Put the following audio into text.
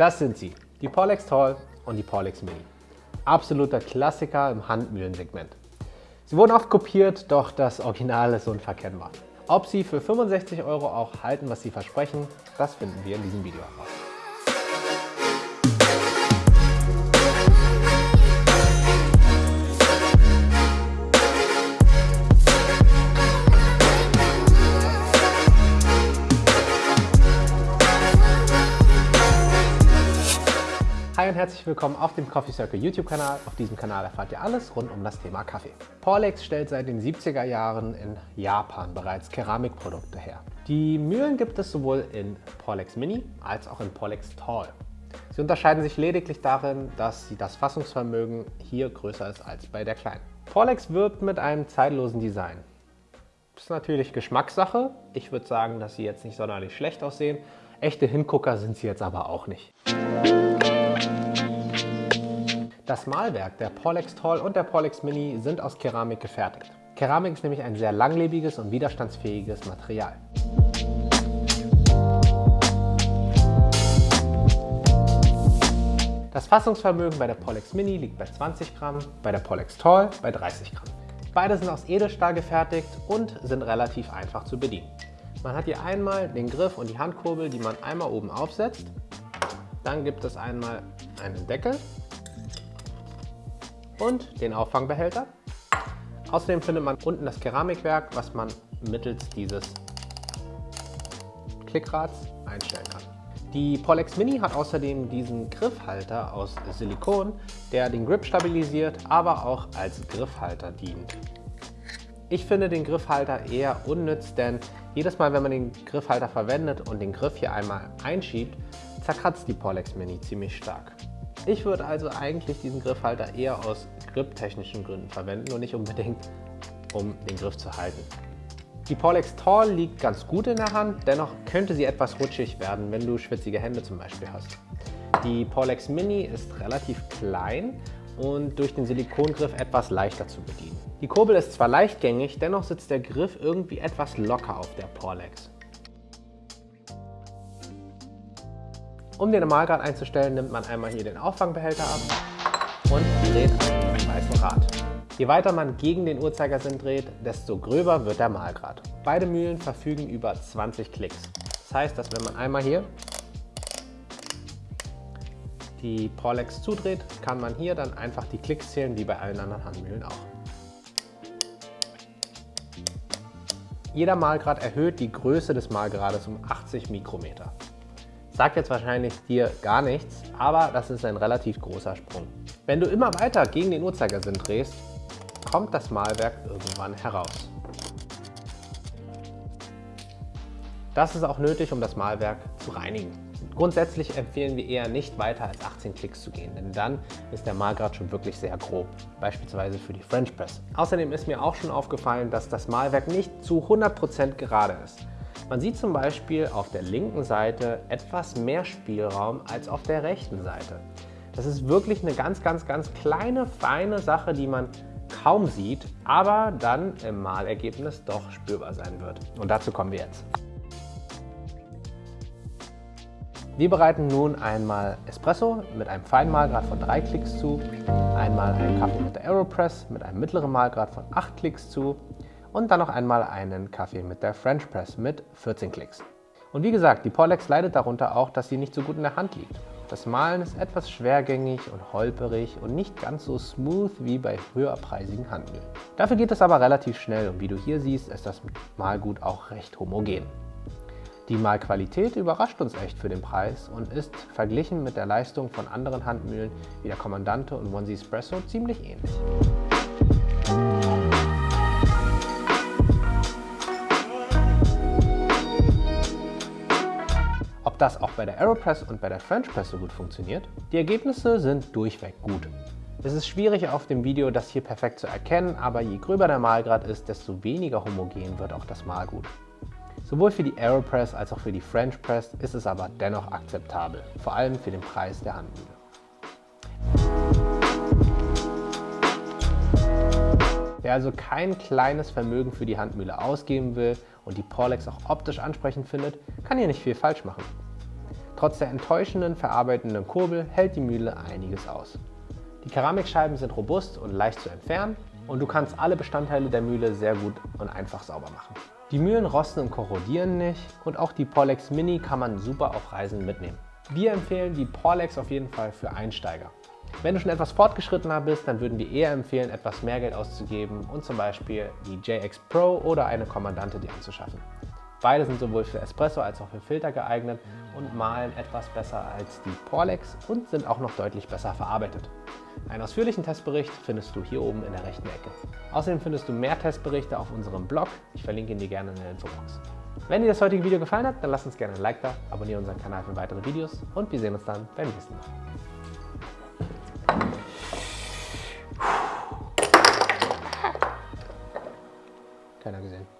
Das sind sie, die Porlex Tall und die Porlex Mini. Absoluter Klassiker im Handmühlensegment. Sie wurden oft kopiert, doch das Original ist unverkennbar. Ob sie für 65 Euro auch halten, was sie versprechen, das finden wir in diesem Video heraus. Hi und herzlich willkommen auf dem Coffee Circle YouTube Kanal. Auf diesem Kanal erfahrt ihr alles rund um das Thema Kaffee. Porlex stellt seit den 70er Jahren in Japan bereits Keramikprodukte her. Die Mühlen gibt es sowohl in Porlex Mini als auch in Porlex Tall. Sie unterscheiden sich lediglich darin, dass das Fassungsvermögen hier größer ist als bei der kleinen. Porlex wirbt mit einem zeitlosen Design. Das ist natürlich Geschmackssache. Ich würde sagen, dass sie jetzt nicht sonderlich schlecht aussehen. Echte Hingucker sind sie jetzt aber auch nicht. Das Malwerk der Porlex Tall und der Porlex Mini sind aus Keramik gefertigt. Keramik ist nämlich ein sehr langlebiges und widerstandsfähiges Material. Das Fassungsvermögen bei der Porlex Mini liegt bei 20 Gramm, bei der Porlex Tall bei 30 Gramm. Beide sind aus Edelstahl gefertigt und sind relativ einfach zu bedienen. Man hat hier einmal den Griff und die Handkurbel, die man einmal oben aufsetzt. Dann gibt es einmal einen Deckel und den Auffangbehälter. Außerdem findet man unten das Keramikwerk, was man mittels dieses Klickrads einstellen kann. Die Porlex Mini hat außerdem diesen Griffhalter aus Silikon, der den Grip stabilisiert, aber auch als Griffhalter dient. Ich finde den Griffhalter eher unnütz, denn jedes Mal, wenn man den Griffhalter verwendet und den Griff hier einmal einschiebt, zerkratzt die Porlex Mini ziemlich stark. Ich würde also eigentlich diesen Griffhalter eher aus grip-technischen Gründen verwenden und nicht unbedingt, um den Griff zu halten. Die Porlex Tall liegt ganz gut in der Hand, dennoch könnte sie etwas rutschig werden, wenn du schwitzige Hände zum Beispiel hast. Die Porlex Mini ist relativ klein und durch den Silikongriff etwas leichter zu bedienen. Die Kurbel ist zwar leichtgängig, dennoch sitzt der Griff irgendwie etwas locker auf der Porlex. Um den Normalgrad einzustellen, nimmt man einmal hier den Auffangbehälter ab und dreht den weißen Rad. Je weiter man gegen den Uhrzeigersinn dreht, desto gröber wird der Mahlgrad. Beide Mühlen verfügen über 20 Klicks. Das heißt, dass wenn man einmal hier die Porlex zudreht, kann man hier dann einfach die Klicks zählen, wie bei allen anderen Handmühlen auch. Jeder Mahlgrad erhöht die Größe des Mahlgrades um 80 Mikrometer. Sagt jetzt wahrscheinlich dir gar nichts, aber das ist ein relativ großer Sprung. Wenn du immer weiter gegen den Uhrzeigersinn drehst, kommt das Malwerk irgendwann heraus. Das ist auch nötig, um das Malwerk zu reinigen. Grundsätzlich empfehlen wir eher nicht weiter als 18 Klicks zu gehen, denn dann ist der Malgrad schon wirklich sehr grob, beispielsweise für die French Press. Außerdem ist mir auch schon aufgefallen, dass das Malwerk nicht zu 100% gerade ist. Man sieht zum Beispiel auf der linken Seite etwas mehr Spielraum als auf der rechten Seite. Das ist wirklich eine ganz, ganz, ganz kleine, feine Sache, die man kaum sieht, aber dann im Malergebnis doch spürbar sein wird. Und dazu kommen wir jetzt. Wir bereiten nun einmal Espresso mit einem feinen Mahlgrad von 3 Klicks zu, einmal einen Kaffee mit der Aeropress mit einem mittleren Mahlgrad von 8 Klicks zu und dann noch einmal einen Kaffee mit der French Press mit 14 Klicks. Und wie gesagt, die Porlex leidet darunter auch, dass sie nicht so gut in der Hand liegt. Das Malen ist etwas schwergängig und holperig und nicht ganz so smooth wie bei höherpreisigen Handmühlen. Dafür geht es aber relativ schnell und wie du hier siehst, ist das Malgut auch recht homogen. Die Malqualität überrascht uns echt für den Preis und ist verglichen mit der Leistung von anderen Handmühlen wie der Kommandante und One Espresso ziemlich ähnlich. Das auch bei der Aeropress und bei der French Press so gut funktioniert? Die Ergebnisse sind durchweg gut. Es ist schwierig auf dem Video das hier perfekt zu erkennen, aber je gröber der Malgrad ist, desto weniger homogen wird auch das Malgut. Sowohl für die Aeropress als auch für die French Press ist es aber dennoch akzeptabel, vor allem für den Preis der Handmühle. Wer also kein kleines Vermögen für die Handmühle ausgeben will und die Porlex auch optisch ansprechend findet, kann hier nicht viel falsch machen. Trotz der enttäuschenden verarbeitenden Kurbel hält die Mühle einiges aus. Die Keramikscheiben sind robust und leicht zu entfernen und du kannst alle Bestandteile der Mühle sehr gut und einfach sauber machen. Die Mühlen rosten und korrodieren nicht und auch die Porlex Mini kann man super auf Reisen mitnehmen. Wir empfehlen die Porlex auf jeden Fall für Einsteiger. Wenn du schon etwas fortgeschrittener bist, dann würden wir eher empfehlen, etwas mehr Geld auszugeben und zum Beispiel die JX Pro oder eine Kommandante dir anzuschaffen. Beide sind sowohl für Espresso als auch für Filter geeignet und malen etwas besser als die Porlex und sind auch noch deutlich besser verarbeitet. Einen ausführlichen Testbericht findest du hier oben in der rechten Ecke. Außerdem findest du mehr Testberichte auf unserem Blog. Ich verlinke ihn dir gerne in der Infobox. Wenn dir das heutige Video gefallen hat, dann lass uns gerne ein Like da, abonniere unseren Kanal für weitere Videos und wir sehen uns dann beim nächsten Mal. Keiner gesehen.